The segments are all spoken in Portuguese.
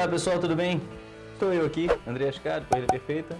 Olá pessoal, tudo bem? Estou eu aqui, André Ascado, Corrida Perfeita.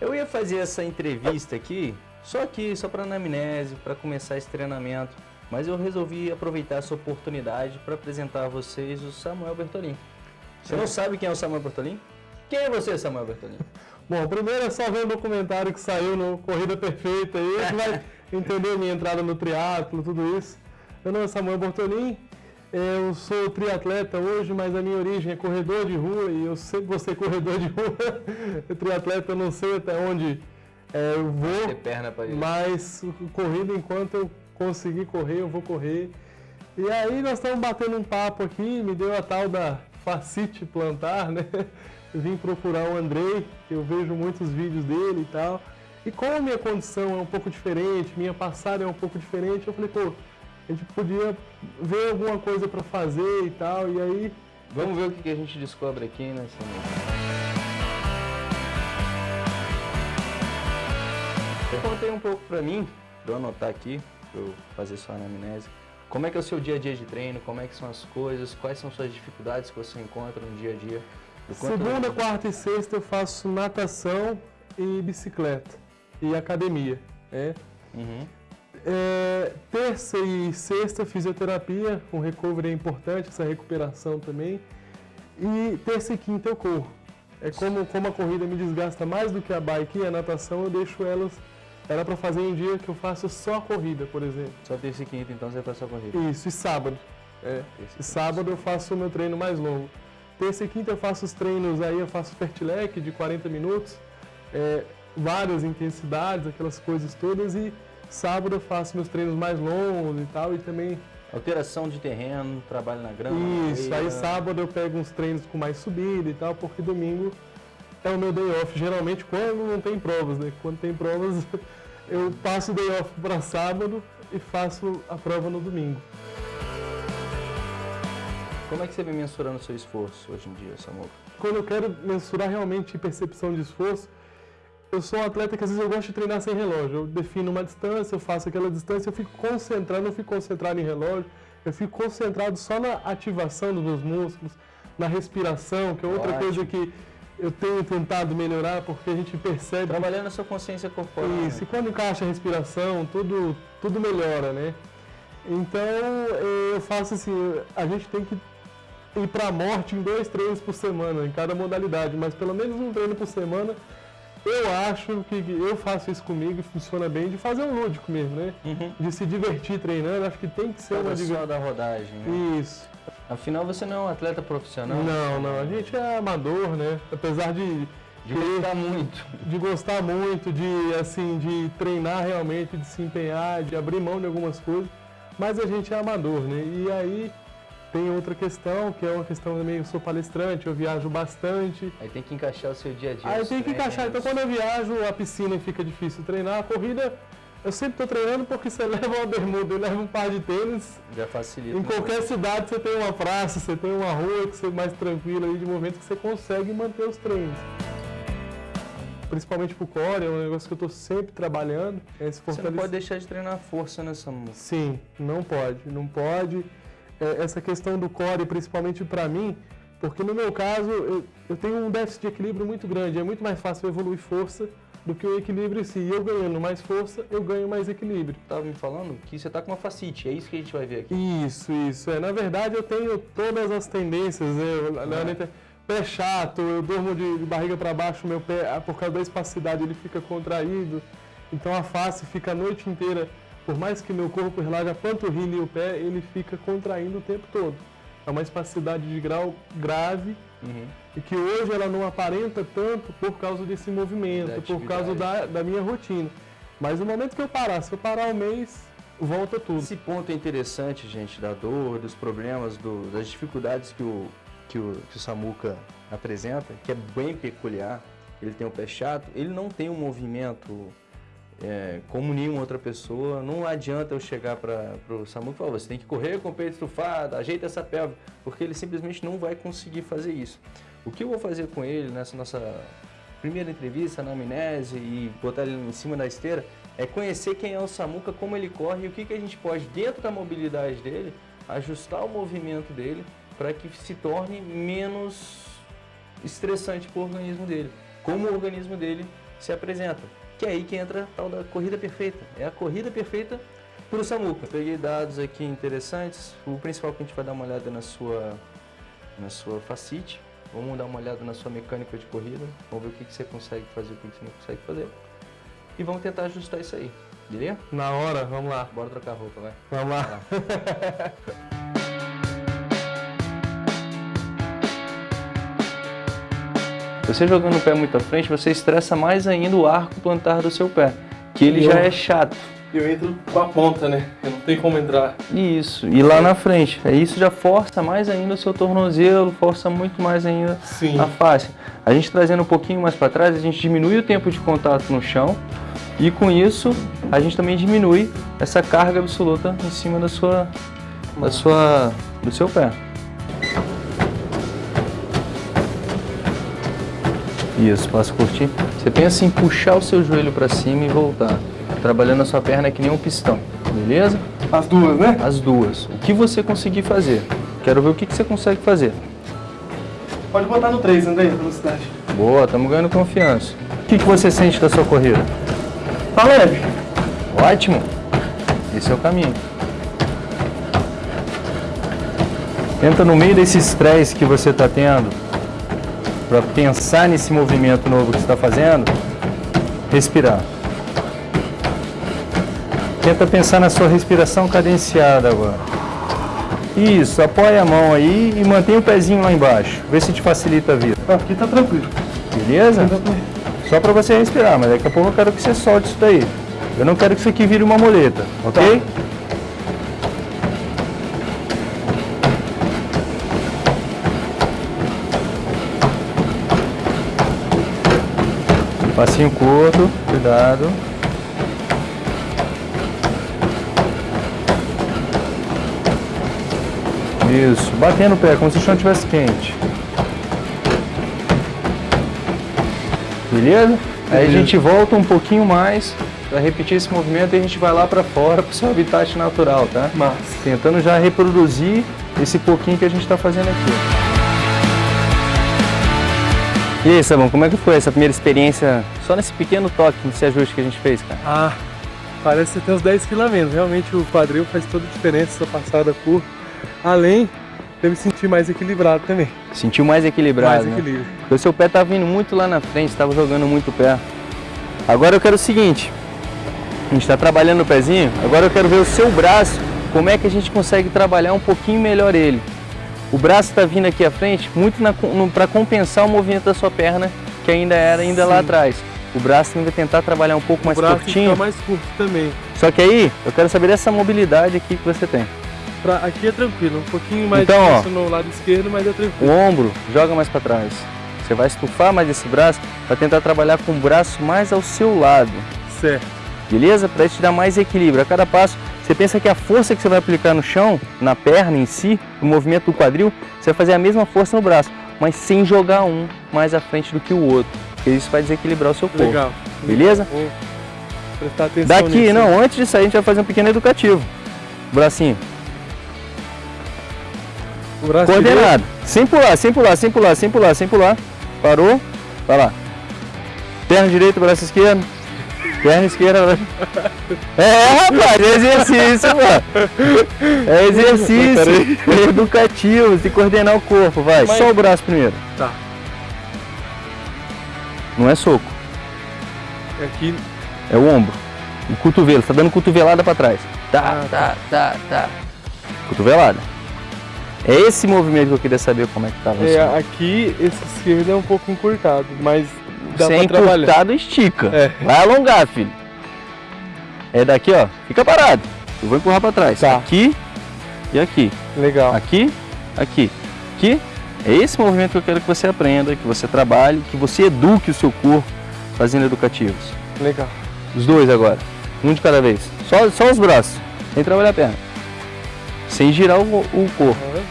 Eu ia fazer essa entrevista aqui, só aqui, só para anamnese, para começar esse treinamento, mas eu resolvi aproveitar essa oportunidade para apresentar a vocês o Samuel Bertolin. Você não sabe quem é o Samuel Bertolin? Quem é você, Samuel Bertolin? Bom, primeiro é só ver o documentário que saiu no Corrida Perfeita aí, que vai entender minha entrada no triatlo, tudo isso. Meu nome é Samuel Bortolin, eu sou triatleta hoje, mas a minha origem é corredor de rua e eu sempre vou ser corredor de rua. triatleta eu não sei até onde é, eu vou, perna pra mas corrida enquanto eu conseguir correr, eu vou correr. E aí nós estamos batendo um papo aqui, me deu a tal da facite plantar, né? Vim procurar o Andrei, que eu vejo muitos vídeos dele e tal. E como a minha condição é um pouco diferente, minha passada é um pouco diferente, eu falei, pô, a gente podia ver alguma coisa para fazer e tal, e aí... Vamos ver o que a gente descobre aqui nessa... Eu contei um pouco para mim, para eu anotar aqui, para eu fazer sua anamnese. Como é que é o seu dia a dia de treino, como é que são as coisas, quais são suas dificuldades que você encontra no dia a dia? Segunda, quarta e sexta eu faço natação e bicicleta e academia. É. Uhum. É, terça e sexta, fisioterapia, o recovery é importante, essa recuperação também. E terça e quinta eu corro. É como, como a corrida me desgasta mais do que a bike e a natação, eu deixo elas ela para fazer um dia que eu faço só corrida, por exemplo. Só terça e quinta, então você faz só corrida? Isso, e sábado. É. E sábado eu faço o meu treino mais longo. Terça e quinta eu faço os treinos aí, eu faço fertilec de 40 minutos, é, várias intensidades, aquelas coisas todas, e Sábado eu faço meus treinos mais longos e tal, e também... Alteração de terreno, trabalho na grama. Isso, aí sábado eu pego uns treinos com mais subida e tal, porque domingo é o meu day off, geralmente quando não tem provas, né? Quando tem provas, eu passo o day off para sábado e faço a prova no domingo. Como é que você vem mensurando o seu esforço hoje em dia, Samuel? Quando eu quero mensurar realmente percepção de esforço, eu sou um atleta que às vezes eu gosto de treinar sem relógio. Eu defino uma distância, eu faço aquela distância, eu fico concentrado, não fico concentrado em relógio, eu fico concentrado só na ativação dos meus músculos, na respiração, que é outra Ótimo. coisa que eu tenho tentado melhorar, porque a gente percebe... Trabalhando a sua consciência corporal. Isso, né? e quando encaixa a respiração, tudo, tudo melhora, né? Então, eu faço assim, a gente tem que ir para a morte em dois treinos por semana, em cada modalidade, mas pelo menos um treino por semana eu acho que eu faço isso comigo e funciona bem, de fazer um lúdico mesmo, né? Uhum. De se divertir treinando, acho que tem que ser Cada uma diversão da rodagem, né? Isso. Afinal, você não é um atleta profissional? Não, não. A gente é amador, né? Apesar de... De gostar muito. De gostar muito, de, assim, de treinar realmente, de se empenhar, de abrir mão de algumas coisas. Mas a gente é amador, né? E aí tem outra questão, que é uma questão também, eu sou palestrante, eu viajo bastante. Aí tem que encaixar o seu dia a dia. Aí tem que encaixar, então quando eu viajo, a piscina fica difícil treinar, a corrida, eu sempre estou treinando porque você leva uma bermuda, eu levo um par de tênis. Já facilita. Em qualquer cidade você tem uma praça, você tem uma rua que você é mais tranquila aí de momento que você consegue manter os treinos. Principalmente pro core, é um negócio que eu estou sempre trabalhando. É você não pode deixar de treinar força nessa música. Sim, não pode, não pode essa questão do core, principalmente para mim, porque no meu caso eu, eu, tenho um déficit de equilíbrio muito grande, é muito mais fácil evoluir força do que o equilíbrio em si. E eu ganhando mais força, eu ganho mais equilíbrio. Estava me falando que você está com uma facite, é isso que a gente vai ver aqui. Isso, isso. É. Na verdade eu tenho todas as tendências, né? É. Pé chato, eu durmo de, de barriga para baixo, meu pé, por causa da espacidade, ele fica contraído. Então a face fica a noite inteira por mais que meu corpo relaxe a panturrilha e o pé, ele fica contraindo o tempo todo. É uma espacidade de grau grave uhum. e que hoje ela não aparenta tanto por causa desse movimento, por causa da, da minha rotina. Mas no momento que eu parar, se eu parar um mês, volta tudo. Esse ponto é interessante, gente, da dor, dos problemas, do, das dificuldades que o, que, o, que o Samuca apresenta, que é bem peculiar. Ele tem o pé chato, ele não tem um movimento é, como nenhuma outra pessoa. Não adianta eu chegar para o SAMU e falar, você tem que correr com o peito estufado, ajeita essa pelve, porque ele simplesmente não vai conseguir fazer isso. O que eu vou fazer com ele nessa nossa primeira entrevista, na amnese e botar ele em cima da esteira, é conhecer quem é o Samuca, como ele corre e o que, que a gente pode, dentro da mobilidade dele, ajustar o movimento dele para que se torne menos estressante para o organismo dele. Como o organismo dele se apresenta. Que é aí que entra a tal da corrida perfeita. É a corrida perfeita para o Samuca. Peguei dados aqui interessantes. O principal que a gente vai dar uma olhada na sua, na sua facite. Vamos dar uma olhada na sua mecânica de corrida. Vamos ver o que, que você consegue fazer e o que, que você não consegue fazer. E vamos tentar ajustar isso aí. Beleza? Na hora, vamos lá. Bora trocar roupa, vai. Vamos lá. Você jogando o pé muito à frente, você estressa mais ainda o arco plantar do seu pé, que ele já é chato. Eu entro com a ponta, né? Eu não tenho como entrar. Isso, e lá na frente. Isso já força mais ainda o seu tornozelo, força muito mais ainda Sim. a face. A gente trazendo um pouquinho mais para trás, a gente diminui o tempo de contato no chão e com isso a gente também diminui essa carga absoluta em cima da sua, da sua, do seu pé. Isso, passo curtir. Você pensa em puxar o seu joelho para cima e voltar. Trabalhando a sua perna que nem um pistão, beleza? As duas, né? As duas. O que você conseguir fazer. Quero ver o que que você consegue fazer. Pode botar no 3, André, velocidade. Boa, estamos ganhando confiança. O que, que você sente da sua corrida? Tá leve. Ótimo. Esse é o caminho. Tenta no meio desse estresse que você está tendo, para pensar nesse movimento novo que você está fazendo, respirar. Tenta pensar na sua respiração cadenciada agora. Isso, apoia a mão aí e mantém o pezinho lá embaixo. Vê se te facilita a vida. Aqui tá tranquilo. Beleza? Só para você respirar, mas daqui a pouco eu quero que você solte isso daí. Eu não quero que isso aqui vire uma muleta, ok? Passinho curto, cuidado. Isso, batendo o pé, como se o chão estivesse quente. Beleza? Aí a Beleza. gente volta um pouquinho mais para repetir esse movimento e a gente vai lá para fora para o seu habitat natural, tá? Mas, Tentando já reproduzir esse pouquinho que a gente está fazendo aqui. E aí, Sabão, como é que foi essa primeira experiência só nesse pequeno toque, nesse ajuste que a gente fez, cara? ah, parece que você tem uns 10 kg a menos. Realmente o quadril faz toda a diferença essa passada por. Além de eu me sentir mais equilibrado também. Sentiu mais equilibrado, mais né? equilíbrio. Porque o seu pé tá vindo muito lá na frente, estava jogando muito pé. Agora eu quero o seguinte, a gente está trabalhando o pezinho, agora eu quero ver o seu braço, como é que a gente consegue trabalhar um pouquinho melhor ele. O braço está vindo aqui à frente muito para compensar o movimento da sua perna, que ainda era ainda lá atrás. O braço ainda vai tentar trabalhar um pouco mais o braço tem que curtinho. mais curto também. Só que aí, eu quero saber dessa mobilidade aqui que você tem. Pra, aqui é tranquilo, um pouquinho mais Então, ó. difícil no lado esquerdo, mas é O tranquilo. ombro, joga mais para trás. Você vai estufar mais esse braço para tentar trabalhar com o braço mais ao seu lado. Certo. beleza? Para isso te dar mais equilíbrio. A cada passo, você pensa que a força que você vai aplicar no chão, na perna em si, no movimento do quadril, você vai fazer a mesma força no braço, mas sem jogar um mais à frente do que o outro, porque isso vai desequilibrar o seu corpo. Legal. Beleza? Vou prestar atenção Daqui, nisso. não, antes disso aí a gente vai fazer um pequeno educativo. Bracinho, O braço coordenado. Sem pular, sem pular, sem pular, sem pular, sem pular. Parou, vai lá. Perna direita, braço esquerdo. Perna esquerda, braço... É, rapaz, é exercício, pô. É exercício é educativo, de coordenar o corpo, vai. Mas- Só o braço primeiro. Tá. Não é soco, Aqui, é o ombro. O cotovelo, você tá dando cotovelada pra trás. Tá, Ah, tá, tá, tá. Cotovelada. É esse movimento que eu queria saber como é que tava. é, assim. aqui esse esquerdo é um pouco encurtado, mas dá Se pra trabalhar. encurtado, estica. É. Vai alongar, filho. É daqui, ó. Fica parado. Eu vou empurrar pra trás. Tá. Aqui e aqui. Legal. Aqui, aqui. Aqui. É esse movimento que eu quero que você aprenda, que você trabalhe, que você eduque o seu corpo fazendo educativos. Legal. Os dois agora. Um de cada vez. Só, só os braços. Sem trabalhar a perna. Sem girar o, o corpo. Aham.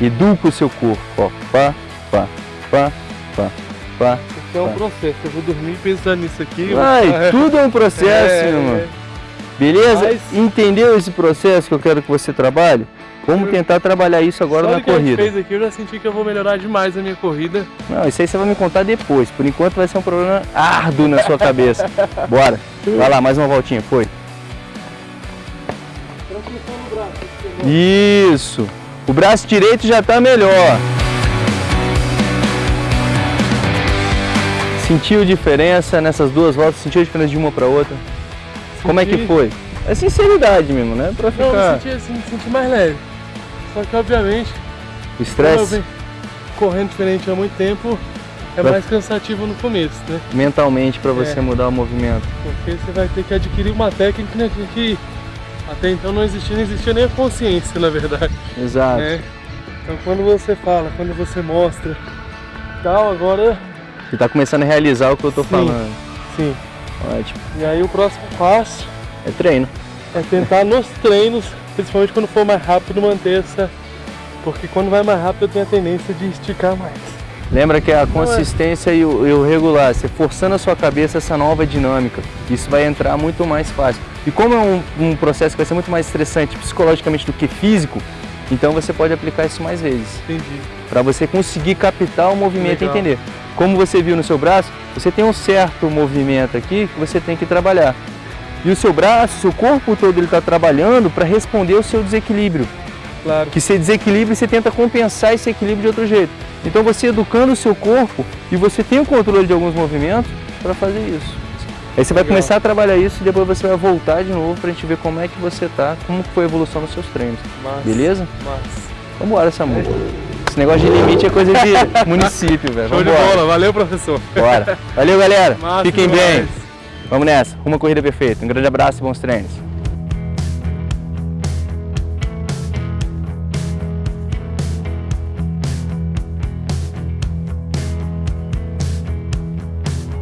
Educa o seu corpo. Ó. Pá, pá, pá, pá, pá. É um processo. Eu vou dormir pensando nisso aqui. Vai, tudo é um processo, É, meu. Beleza? Mas- Entendeu esse processo que eu quero que você trabalhe? Vamos tentar trabalhar isso agora Só na que corrida. fez aqui, eu já senti que eu vou melhorar demais a minha corrida. Não, isso aí você vai me contar depois. Por enquanto vai ser um problema árduo na sua cabeça. Bora. Vai lá, mais uma voltinha. Foi. Isso. O braço direito já tá melhor. Sentiu diferença nessas duas voltas? Sentiu diferença de uma para outra? Como é que Senti- foi? É sinceridade mesmo, né? Pra Não, eu ficar me senti assim, me senti mais leve. Só que obviamente, o estresse correndo diferente há muito tempo, é Vai- mais cansativo no começo, né? mentalmente para você É. mudar o movimento. Porque você vai ter que adquirir uma técnica que até então não existia, não existia nem a consciência, na verdade. Exato. né? Então quando você fala, quando você mostra tal, agora Você tá começando a realizar o que eu tô Sim. falando. sim. Ótimo. E aí o próximo passo É treino. é tentar nos treinos, principalmente quando for mais rápido, manter essa. Porque quando vai mais rápido eu tenho a tendência de esticar mais. Lembra que a é. consistência e, o, e o regular, você forçando a sua cabeça essa nova dinâmica, isso vai entrar muito mais fácil. E como é um, um processo que vai ser muito mais estressante psicologicamente do que físico, então você pode aplicar isso mais vezes, Entendi. para você conseguir captar o movimento Legal. e entender. Como você viu no seu braço, você tem um certo movimento aqui que você tem que trabalhar. E o seu braço, seu corpo todo ele está trabalhando para responder ao seu desequilíbrio Claro. que você desequilibra e você tenta compensar esse equilíbrio de outro jeito. Então você educando o seu corpo e você tem o controle de alguns movimentos para fazer isso. Aí você vai Legal. começar a trabalhar isso e depois você vai voltar de novo pra gente ver como é que você tá, como foi a evolução nos seus treinos. Mas, Beleza? Mas. Vambora, Samu. Esse negócio de limite é coisa de município, velho. Show de bola, valeu professor. Bora. Valeu, galera. Massa Fiquem bem. demais. Vamos nessa. Uma corrida perfeita. Um grande abraço e bons treinos.